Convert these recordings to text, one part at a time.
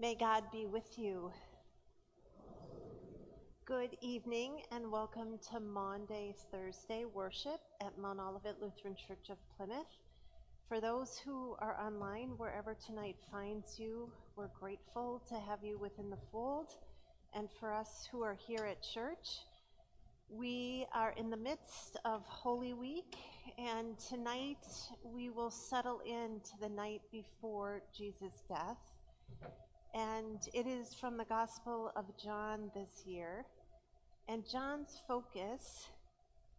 May God be with you. Good evening and welcome to Maundy, Thursday worship at Mount Olivet Lutheran Church of Plymouth. For those who are online, wherever tonight finds you, we're grateful to have you within the fold. And for us who are here at church, we are in the midst of Holy Week, and tonight we will settle into the night before Jesus' death and it is from the Gospel of John this year. And John's focus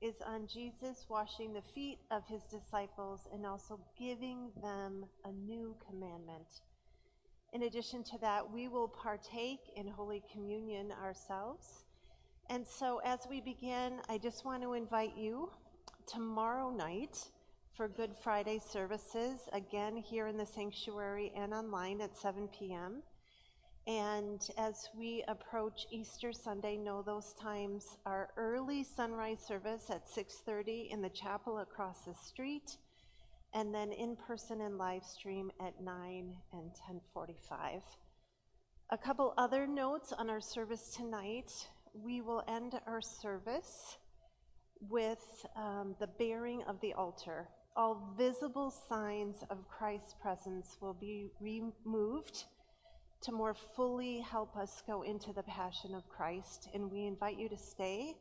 is on Jesus washing the feet of his disciples and also giving them a new commandment. In addition to that, we will partake in Holy Communion ourselves. And so as we begin, I just want to invite you tomorrow night for Good Friday services, again here in the sanctuary and online at 7 p.m. And as we approach Easter Sunday, know those times are early sunrise service at 6:30 in the chapel across the street, and then in person and live stream at 9 and 10:45. A couple other notes on our service tonight. We will end our service with um, the baring of the altar. All visible signs of Christ's presence will be removed to more fully help us go into the passion of Christ. And we invite you to stay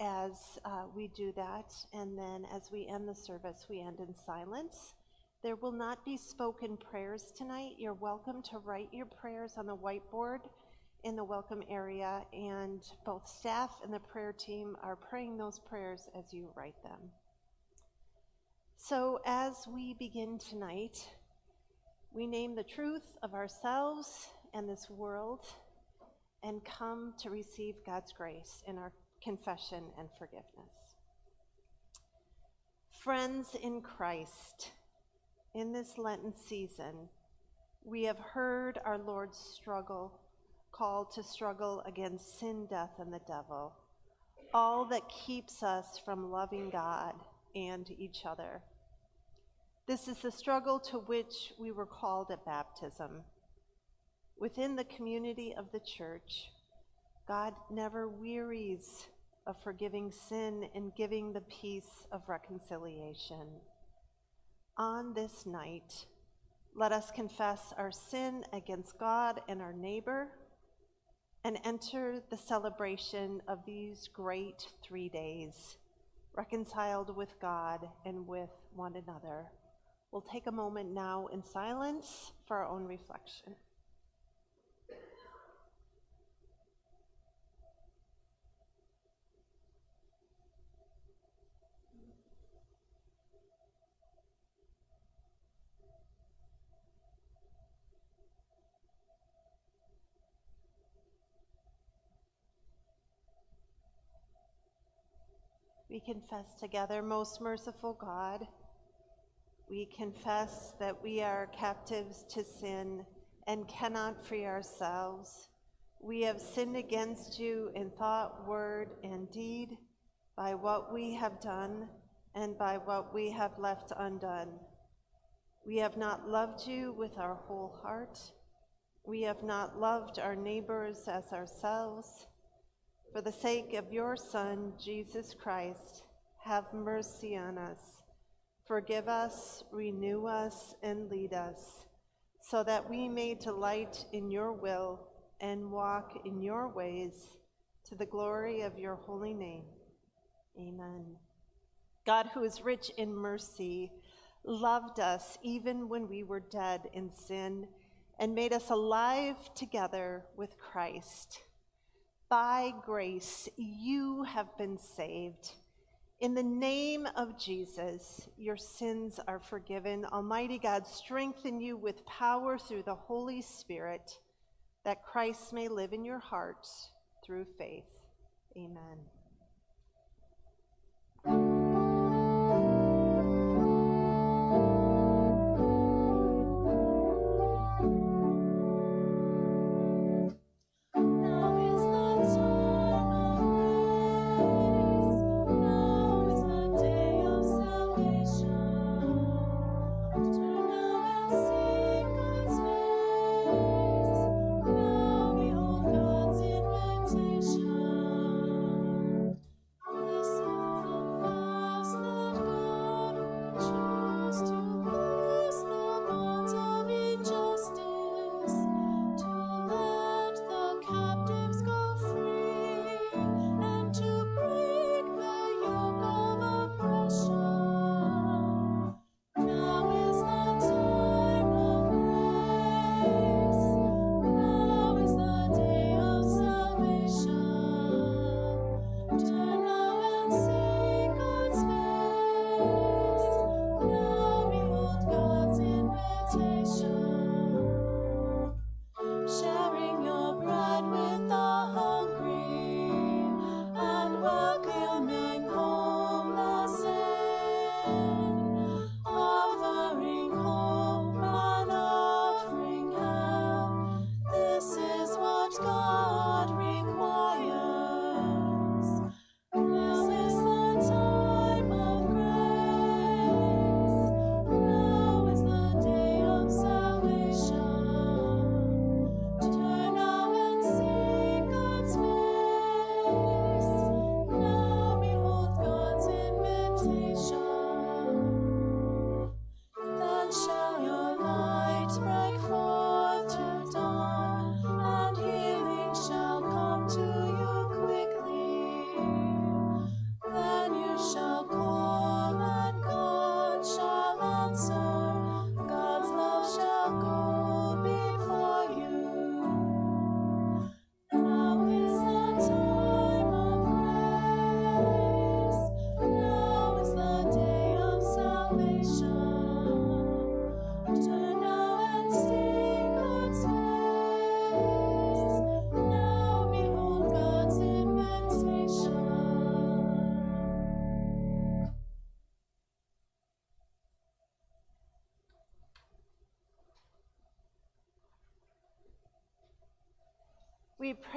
as uh, we do that. And then as we end the service, we end in silence. There will not be spoken prayers tonight. You're welcome to write your prayers on the whiteboard in the welcome area, and both staff and the prayer team are praying those prayers as you write them. So, as we begin tonight, we name the truth of ourselves and this world and come to receive God's grace in our confession and forgiveness. Friends in Christ, in this Lenten season, we have heard our Lord's struggle, call to struggle against sin, death, and the devil, all that keeps us from loving God and each other. This is the struggle to which we were called at baptism. Within the community of the church, God never wearies of forgiving sin and giving the peace of reconciliation. On this night, let us confess our sin against God and our neighbor and enter the celebration of these great three days, reconciled with God and with one another. We'll take a moment now in silence for our own reflection. We confess together, most merciful God we confess that we are captives to sin and cannot free ourselves. We have sinned against you in thought, word, and deed, by what we have done and by what we have left undone. We have not loved you with our whole heart. We have not loved our neighbors as ourselves. For the sake of your Son, Jesus Christ, have mercy on us Forgive us, renew us, and lead us, so that we may delight in your will and walk in your ways to the glory of your holy name. Amen. God, who is rich in mercy, loved us even when we were dead in sin and made us alive together with Christ. By grace, you have been saved in the name of Jesus, your sins are forgiven. Almighty God, strengthen you with power through the Holy Spirit, that Christ may live in your hearts through faith. Amen.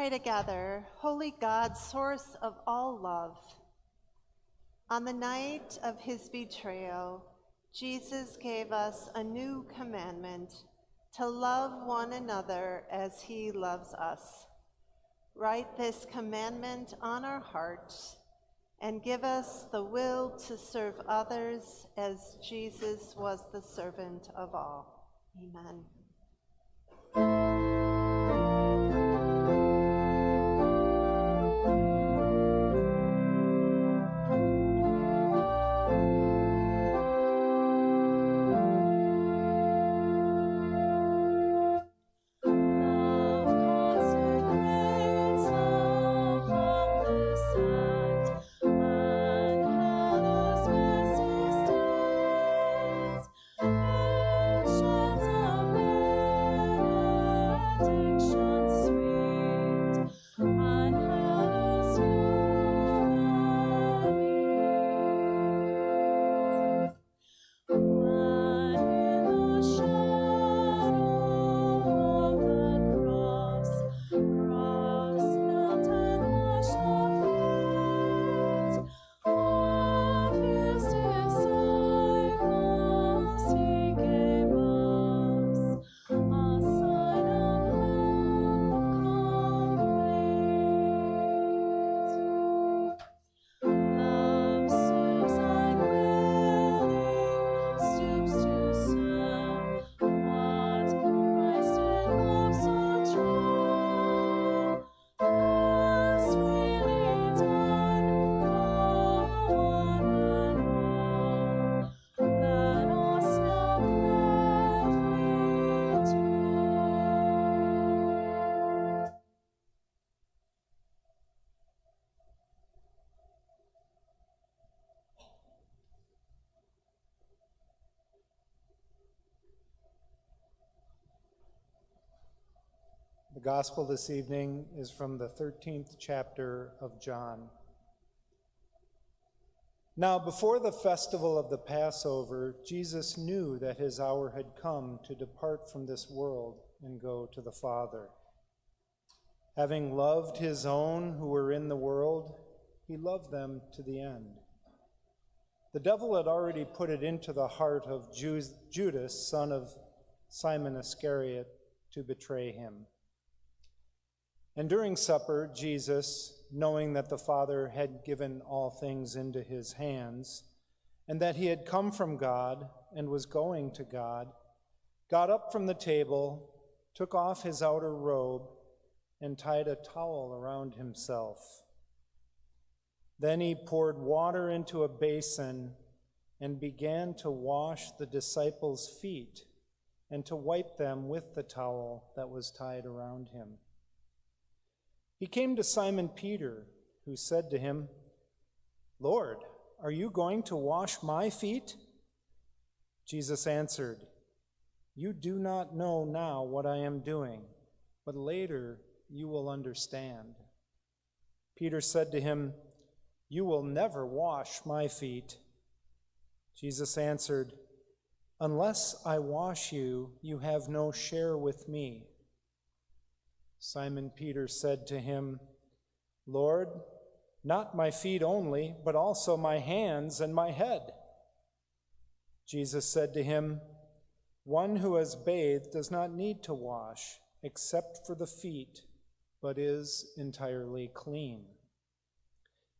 Pray together, Holy God, source of all love. On the night of his betrayal, Jesus gave us a new commandment to love one another as he loves us. Write this commandment on our hearts and give us the will to serve others as Jesus was the servant of all. Amen. Gospel this evening is from the 13th chapter of John. Now, before the festival of the Passover, Jesus knew that his hour had come to depart from this world and go to the Father. Having loved his own who were in the world, he loved them to the end. The devil had already put it into the heart of Judas, son of Simon Iscariot, to betray him. And during supper, Jesus, knowing that the Father had given all things into his hands, and that he had come from God and was going to God, got up from the table, took off his outer robe, and tied a towel around himself. Then he poured water into a basin and began to wash the disciples' feet and to wipe them with the towel that was tied around him. He came to Simon Peter, who said to him, Lord, are you going to wash my feet? Jesus answered, You do not know now what I am doing, but later you will understand. Peter said to him, You will never wash my feet. Jesus answered, Unless I wash you, you have no share with me. Simon Peter said to him, Lord, not my feet only, but also my hands and my head. Jesus said to him, One who has bathed does not need to wash except for the feet, but is entirely clean.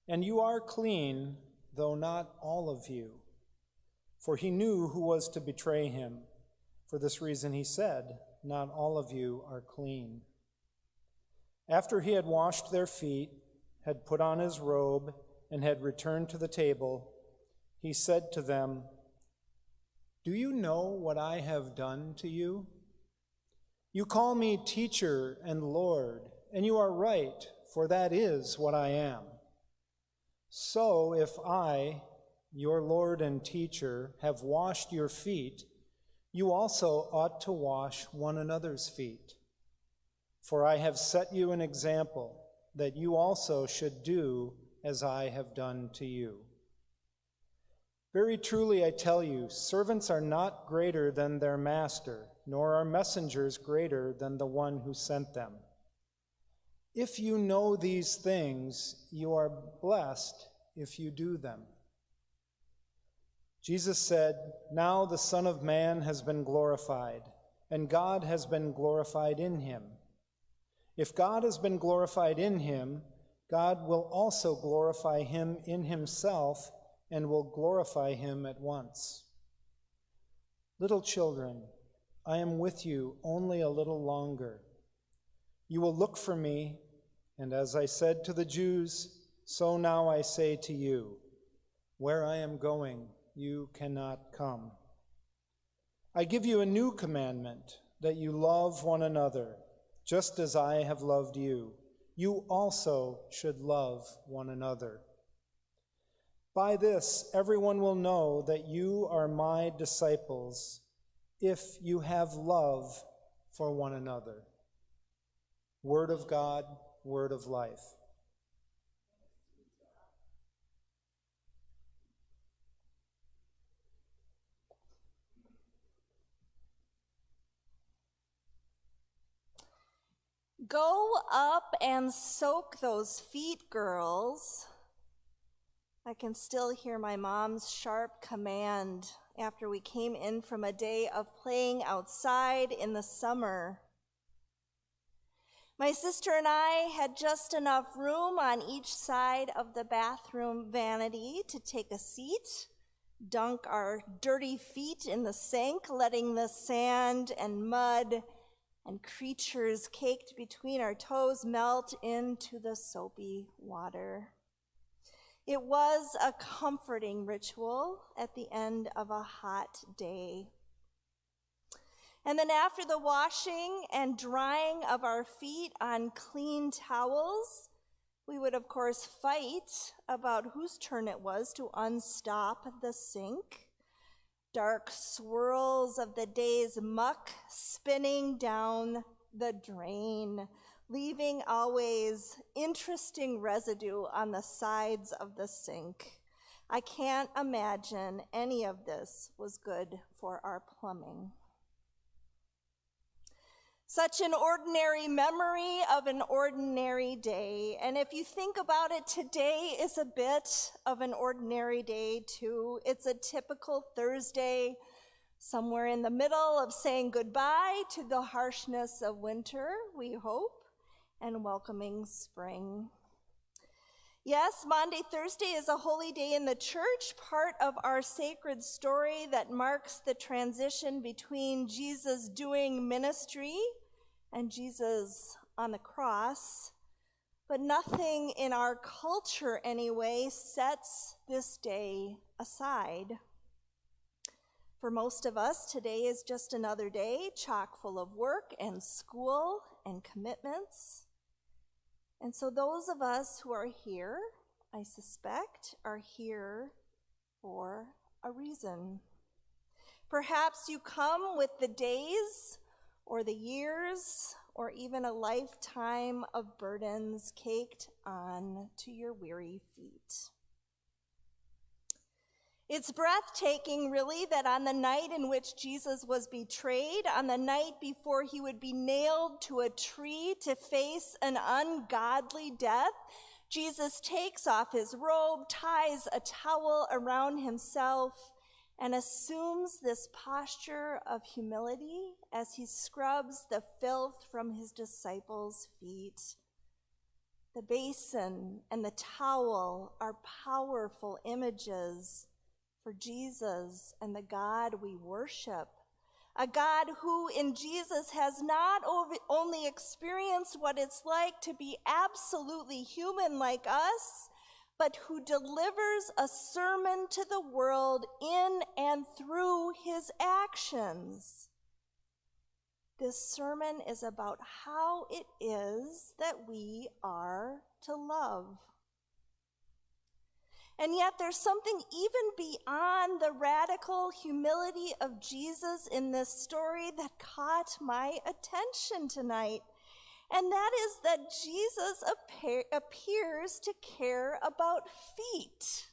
And you are clean, though not all of you. For he knew who was to betray him. For this reason he said, Not all of you are clean. After he had washed their feet, had put on his robe, and had returned to the table, he said to them, Do you know what I have done to you? You call me teacher and Lord, and you are right, for that is what I am. So if I, your Lord and teacher, have washed your feet, you also ought to wash one another's feet. For I have set you an example that you also should do as I have done to you. Very truly I tell you, servants are not greater than their master, nor are messengers greater than the one who sent them. If you know these things, you are blessed if you do them. Jesus said, Now the Son of Man has been glorified, and God has been glorified in him. If God has been glorified in him, God will also glorify him in himself and will glorify him at once. Little children, I am with you only a little longer. You will look for me, and as I said to the Jews, so now I say to you, where I am going, you cannot come. I give you a new commandment that you love one another, just as I have loved you. You also should love one another. By this, everyone will know that you are my disciples if you have love for one another. Word of God, word of life. Go up and soak those feet, girls. I can still hear my mom's sharp command after we came in from a day of playing outside in the summer. My sister and I had just enough room on each side of the bathroom vanity to take a seat, dunk our dirty feet in the sink, letting the sand and mud and creatures caked between our toes melt into the soapy water. It was a comforting ritual at the end of a hot day. And then, after the washing and drying of our feet on clean towels, we would, of course, fight about whose turn it was to unstop the sink. Dark swirls of the day's muck spinning down the drain, leaving always interesting residue on the sides of the sink. I can't imagine any of this was good for our plumbing. Such an ordinary memory of an ordinary day. And if you think about it, today is a bit of an ordinary day too. It's a typical Thursday, somewhere in the middle of saying goodbye to the harshness of winter, we hope, and welcoming spring. Yes, Maundy, Thursday is a holy day in the church, part of our sacred story that marks the transition between Jesus doing ministry and Jesus on the cross. But nothing in our culture, anyway, sets this day aside. For most of us, today is just another day chock full of work and school and commitments. And so, those of us who are here, I suspect, are here for a reason. Perhaps you come with the days or the years or even a lifetime of burdens caked on to your weary feet. It's breathtaking, really, that on the night in which Jesus was betrayed, on the night before he would be nailed to a tree to face an ungodly death, Jesus takes off his robe, ties a towel around himself, and assumes this posture of humility as he scrubs the filth from his disciples' feet. The basin and the towel are powerful images for Jesus and the God we worship. A God who in Jesus has not only experienced what it's like to be absolutely human like us, but who delivers a sermon to the world in and through his actions. This sermon is about how it is that we are to love. And yet, there's something even beyond the radical humility of Jesus in this story that caught my attention tonight. And that is that Jesus appear, appears to care about feet.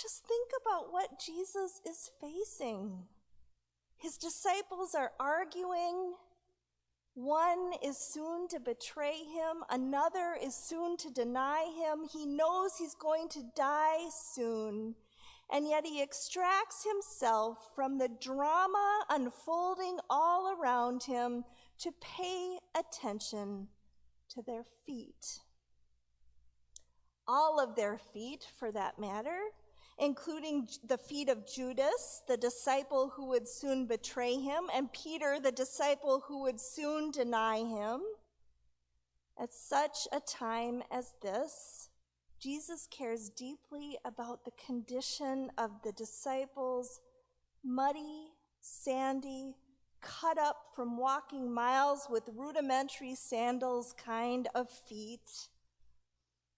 Just think about what Jesus is facing. His disciples are arguing, One is soon to betray him, another is soon to deny him. He knows he's going to die soon, and yet he extracts himself from the drama unfolding all around him to pay attention to their feet. All of their feet, for that matter, including the feet of Judas, the disciple who would soon betray him, and Peter, the disciple who would soon deny him. At such a time as this, Jesus cares deeply about the condition of the disciples' muddy, sandy, cut up from walking miles with rudimentary sandals kind of feet.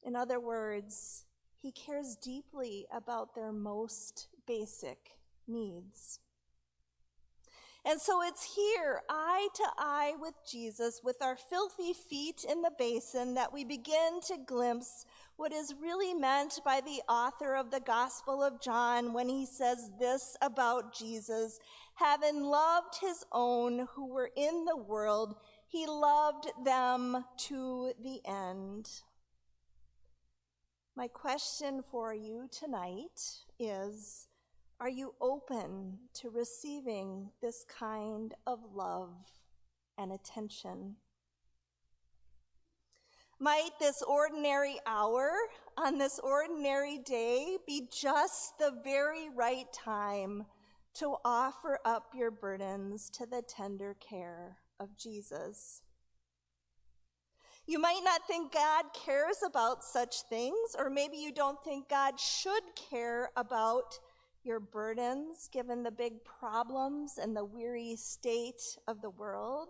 In other words, he cares deeply about their most basic needs. And so it's here, eye to eye with Jesus, with our filthy feet in the basin, that we begin to glimpse what is really meant by the author of the Gospel of John when he says this about Jesus having loved his own who were in the world, he loved them to the end. My question for you tonight is Are you open to receiving this kind of love and attention? Might this ordinary hour on this ordinary day be just the very right time to offer up your burdens to the tender care of Jesus? You might not think God cares about such things, or maybe you don't think God should care about your burdens given the big problems and the weary state of the world.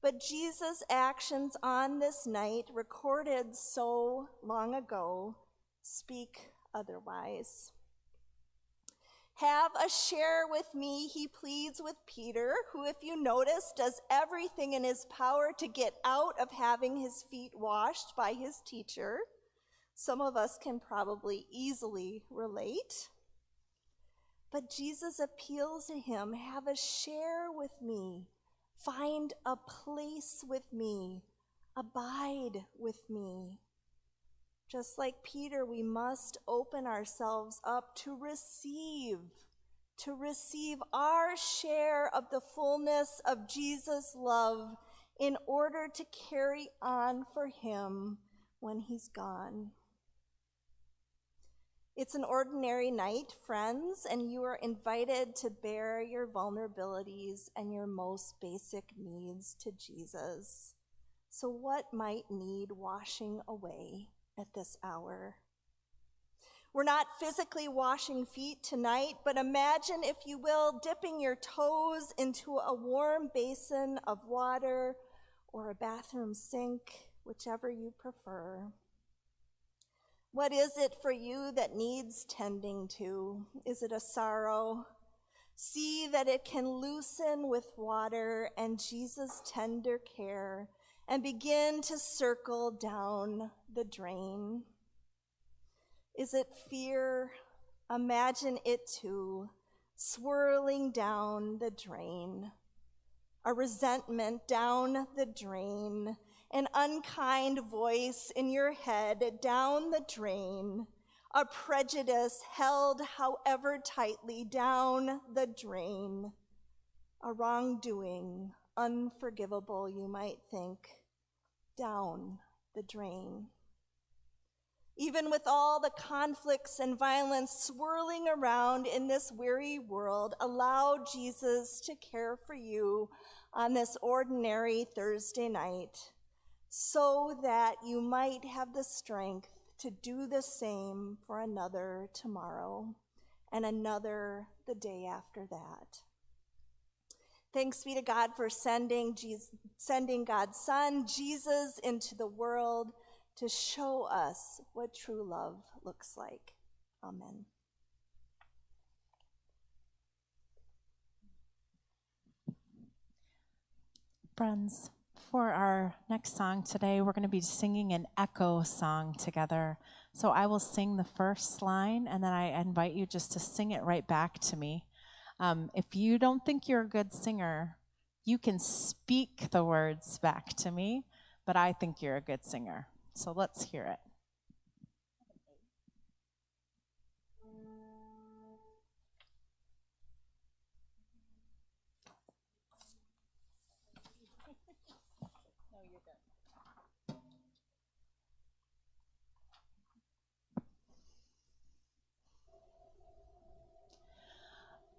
But Jesus' actions on this night, recorded so long ago, speak otherwise. Have a share with me, he pleads with Peter, who, if you notice, does everything in his power to get out of having his feet washed by his teacher. Some of us can probably easily relate. But Jesus appeals to him have a share with me, find a place with me, abide with me. Just like Peter, we must open ourselves up to receive, to receive our share of the fullness of Jesus' love in order to carry on for him when he's gone. It's an ordinary night, friends, and you are invited to bear your vulnerabilities and your most basic needs to Jesus. So, what might need washing away? at this hour. We're not physically washing feet tonight, but imagine, if you will, dipping your toes into a warm basin of water or a bathroom sink, whichever you prefer. What is it for you that needs tending to? Is it a sorrow? See that it can loosen with water and Jesus' tender care and begin to circle down the drain. Is it fear? Imagine it too, swirling down the drain. A resentment down the drain, an unkind voice in your head down the drain, a prejudice held however tightly down the drain, a wrongdoing unforgivable, you might think, down the drain. Even with all the conflicts and violence swirling around in this weary world, allow Jesus to care for you on this ordinary Thursday night so that you might have the strength to do the same for another tomorrow and another the day after that. Thanks be to God for sending, Jesus, sending God's Son, Jesus, into the world to show us what true love looks like. Amen. Friends, for our next song today, we're going to be singing an echo song together. So I will sing the first line, and then I invite you just to sing it right back to me. Um, if you don't think you're a good singer, You can speak the words back to me, but I think you're a good singer. So let's hear it.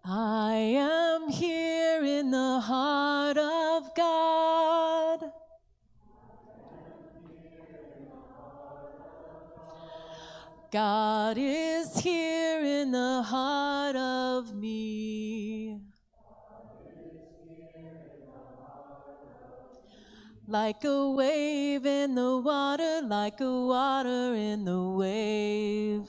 I am here in the heart of God. God is here in the heart of me. Like a wave in the water, like a water in the wave.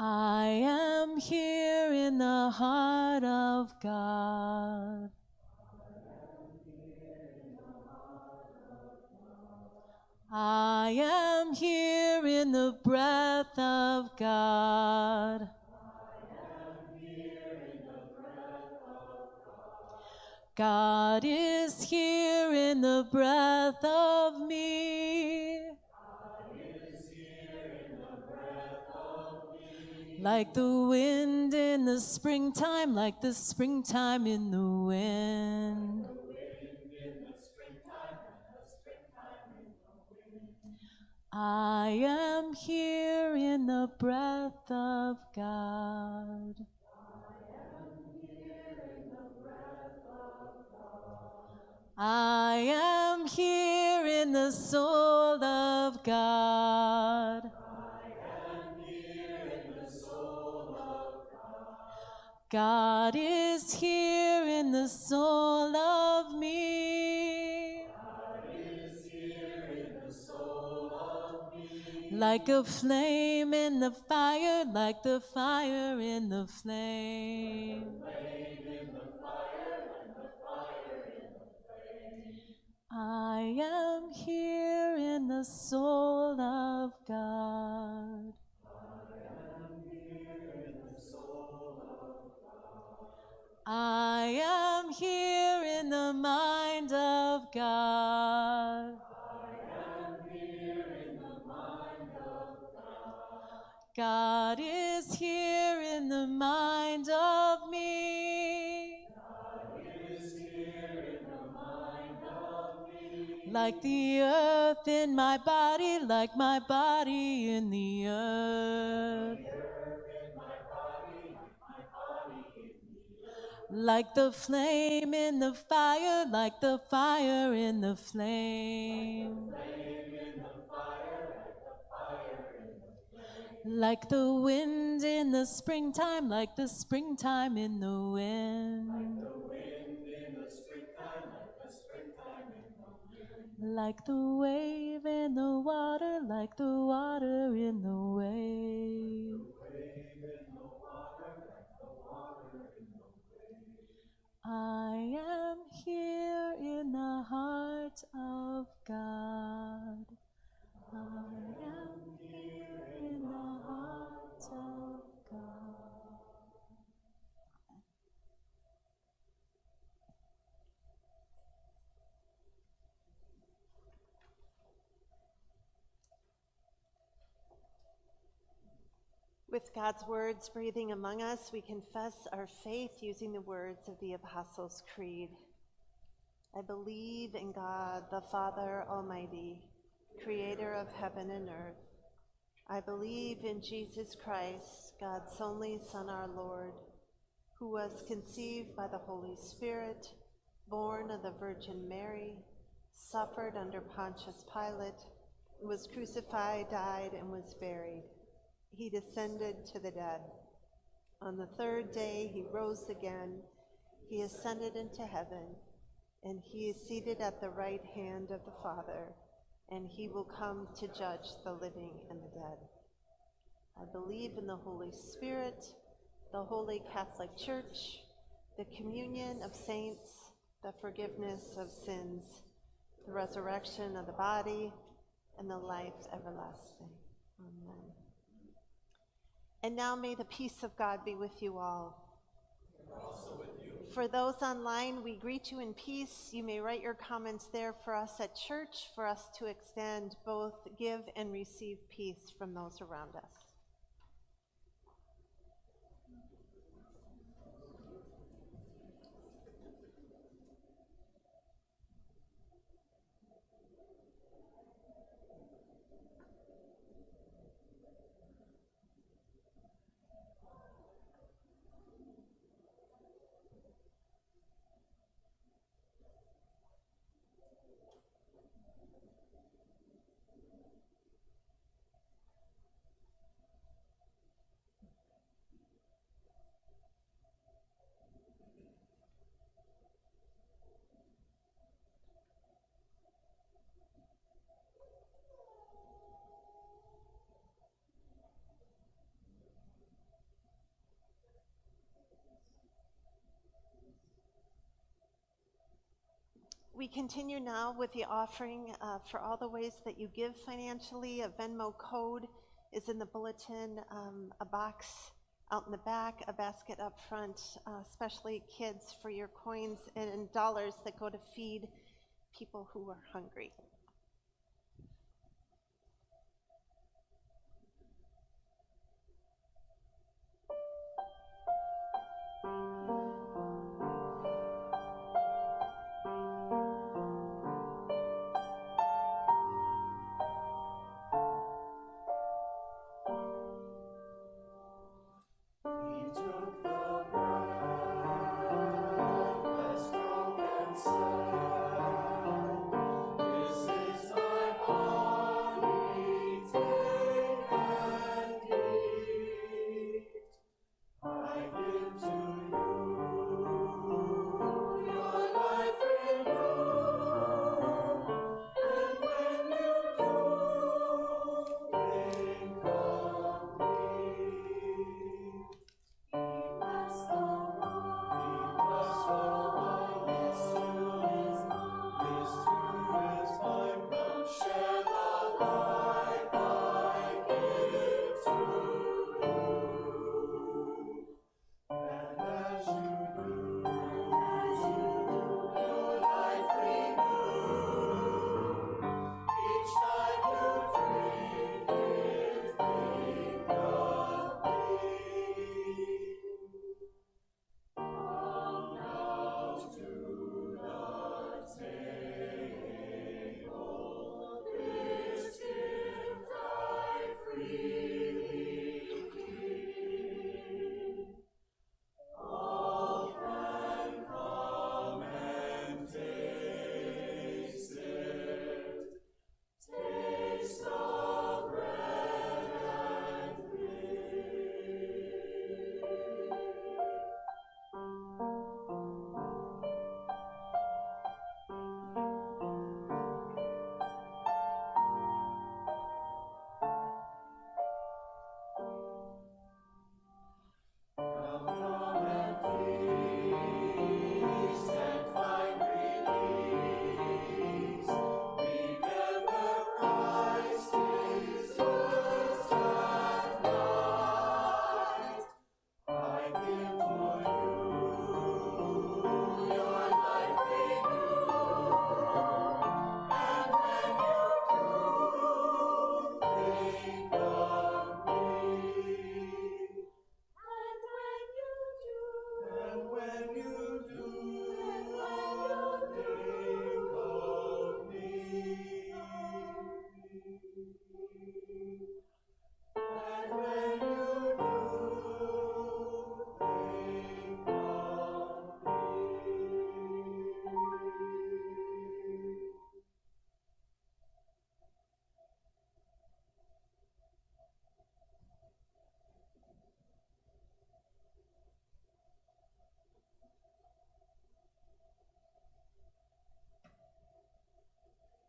I am here in the heart of God. I am here in the breath of God. God is here in the breath of me. Like the wind in the springtime, like the springtime in the wind. I am here in the breath of God. I am here in the breath of God. I am here in the soul of God. God is here in the soul of me. Like a flame in the fire, like the fire in the flame. I am here in the soul of God. I am here in the mind of God. I am here in the mind of God. God is here in the mind of me. Like the earth in my body, like my body in the earth. Like the flame in the fire, like the fire in the flame. Like the wind in the springtime, like the springtime in the wind. Like the wave in the water, like the water in the wave. I am here in the heart of God. I am here in the heart of With God's words breathing among us, we confess our faith using the words of the Apostles' Creed. I believe in God, the Father Almighty, creator of heaven and earth. I believe in Jesus Christ, God's only Son, our Lord, who was conceived by the Holy Spirit, born of the Virgin Mary, suffered under Pontius Pilate, was crucified, died, and was buried. He descended to the dead. On the third day, he rose again. He ascended into heaven, and he is seated at the right hand of the Father, and he will come to judge the living and the dead. I believe in the Holy Spirit, the Holy Catholic Church, the communion of saints, the forgiveness of sins, the resurrection of the body, and the life everlasting. Amen. And now may the peace of God be with you all. For those online, we greet you in peace. You may write your comments there for us at church, for us to extend both give and receive peace from those around us. We continue now with the offering uh, for all the ways that you give financially. A Venmo code is in the bulletin, um, a box out in the back, a basket up front, uh, especially kids for your coins and dollars that go to feed people who are hungry.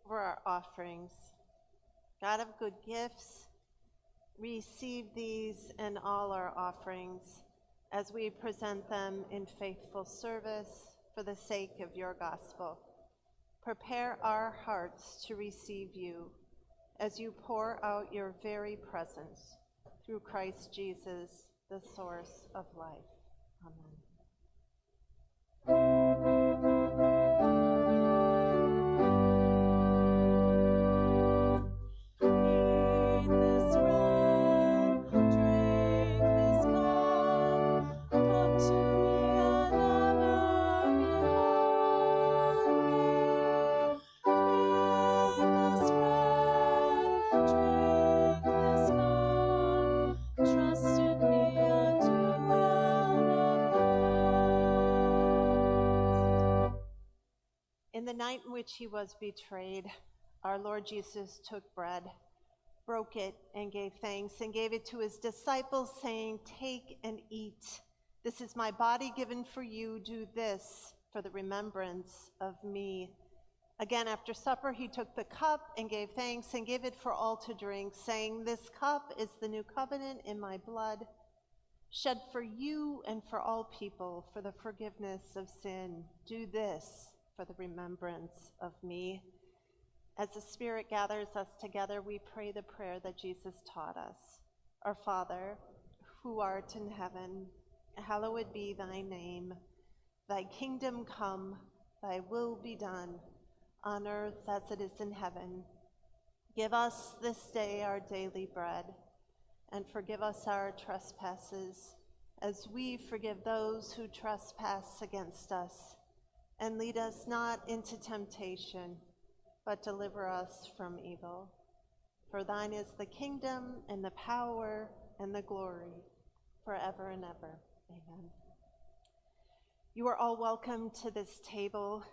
For our offerings. God of good gifts, receive these and all our offerings as we present them in faithful service for the sake of your gospel. Prepare our hearts to receive you as you pour out your very presence through Christ Jesus, the source of life. Amen. Which he was betrayed, our Lord Jesus took bread, broke it, and gave thanks, and gave it to his disciples, saying, Take and eat. This is my body given for you. Do this for the remembrance of me. Again, after supper, he took the cup and gave thanks and gave it for all to drink, saying, This cup is the new covenant in my blood, shed for you and for all people for the forgiveness of sin. Do this for the remembrance of me. As the Spirit gathers us together, we pray the prayer that Jesus taught us. Our Father, who art in heaven, hallowed be thy name. Thy kingdom come, thy will be done, on earth as it is in heaven. Give us this day our daily bread, and forgive us our trespasses, as we forgive those who trespass against us. And lead us not into temptation, but deliver us from evil. For thine is the kingdom, and the power, and the glory, forever and ever. Amen. You are all welcome to this table.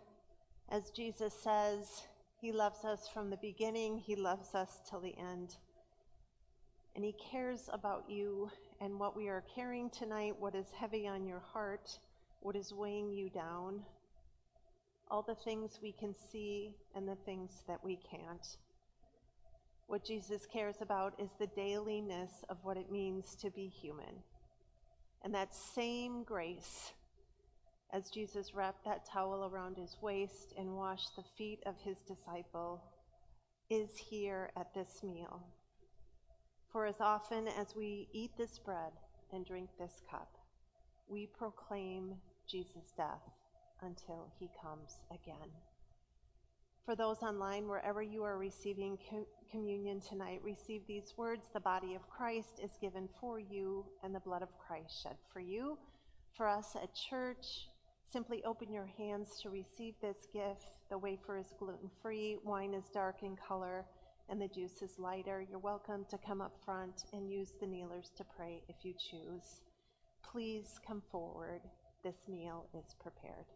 As Jesus says, he loves us from the beginning, he loves us till the end. And he cares about you and what we are carrying tonight, what is heavy on your heart, what is weighing you down, all the things we can see and the things that we can't. What Jesus cares about is the dailiness of what it means to be human. And that same grace, as Jesus wrapped that towel around his waist and washed the feet of his disciple, is here at this meal. For as often as we eat this bread and drink this cup, we proclaim Jesus' death until he comes again. For those online, wherever you are receiving co- communion tonight, receive these words The body of Christ is given for you, and the blood of Christ shed for you. For us at church, simply open your hands to receive this gift. The wafer is gluten free, wine is dark in color, and the juice is lighter. You're welcome to come up front and use the kneelers to pray if you choose. Please come forward. This meal is prepared.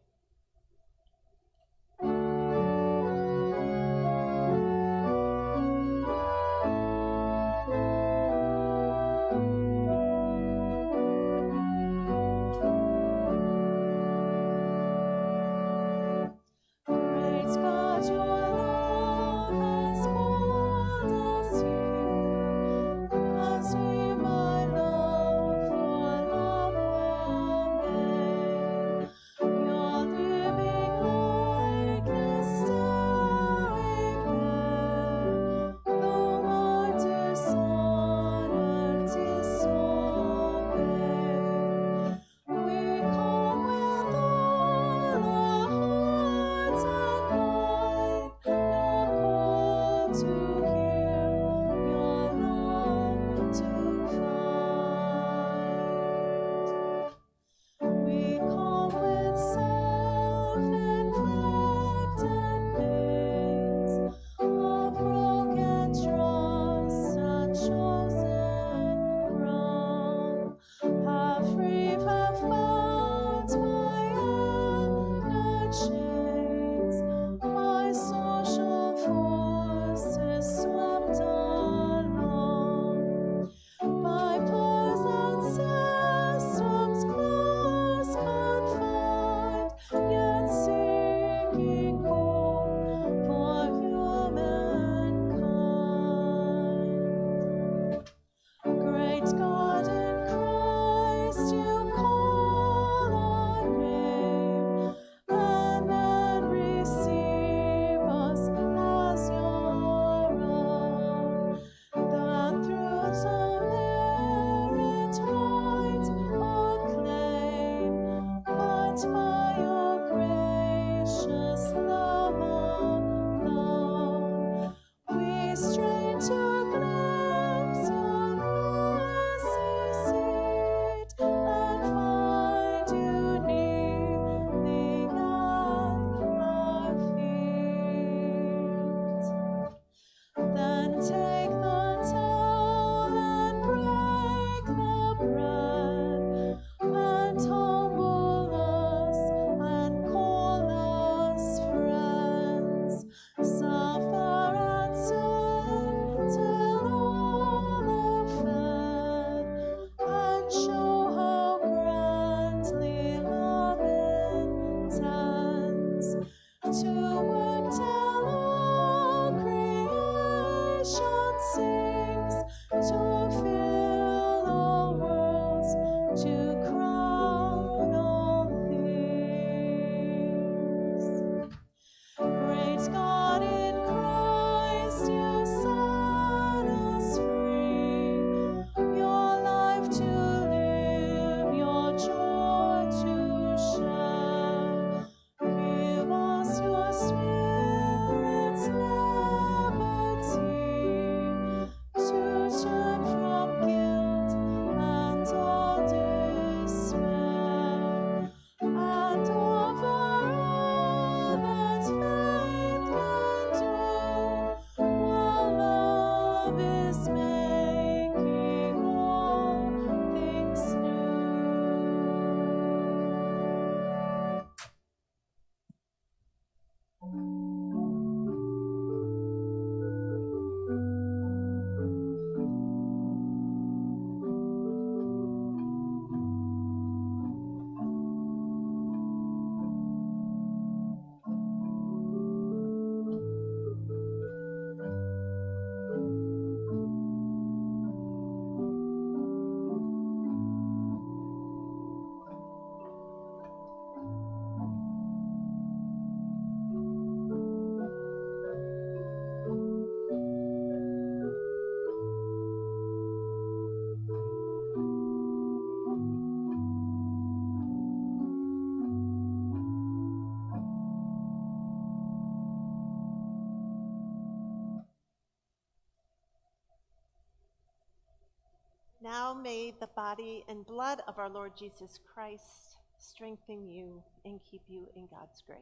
Body and blood of our Lord Jesus Christ strengthen you and keep you in God's grace.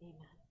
Amen.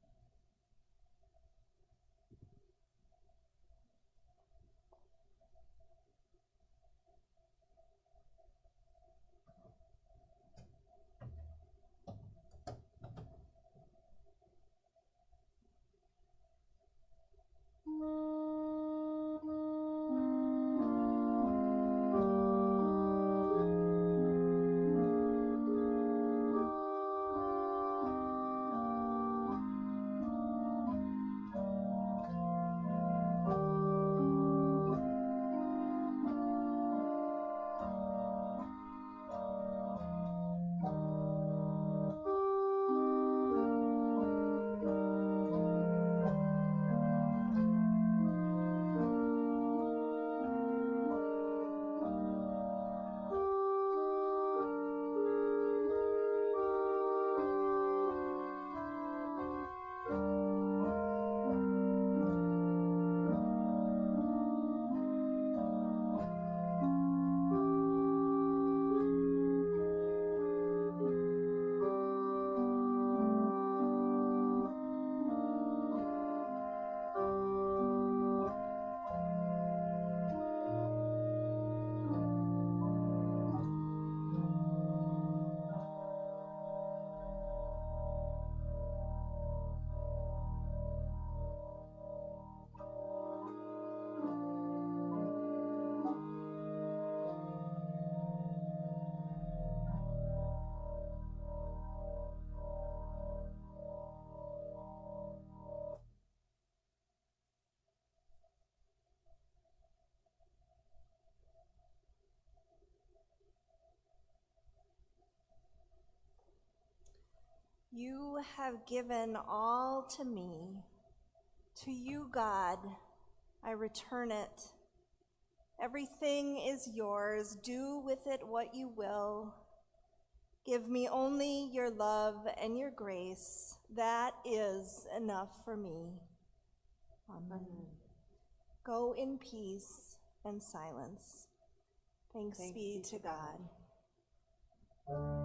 You have given all to me. To you, God, I return it. Everything is yours. Do with it what you will. Give me only your love and your grace. That is enough for me. Amen. Go in peace and silence. Thanks, Thanks be be to to God. God.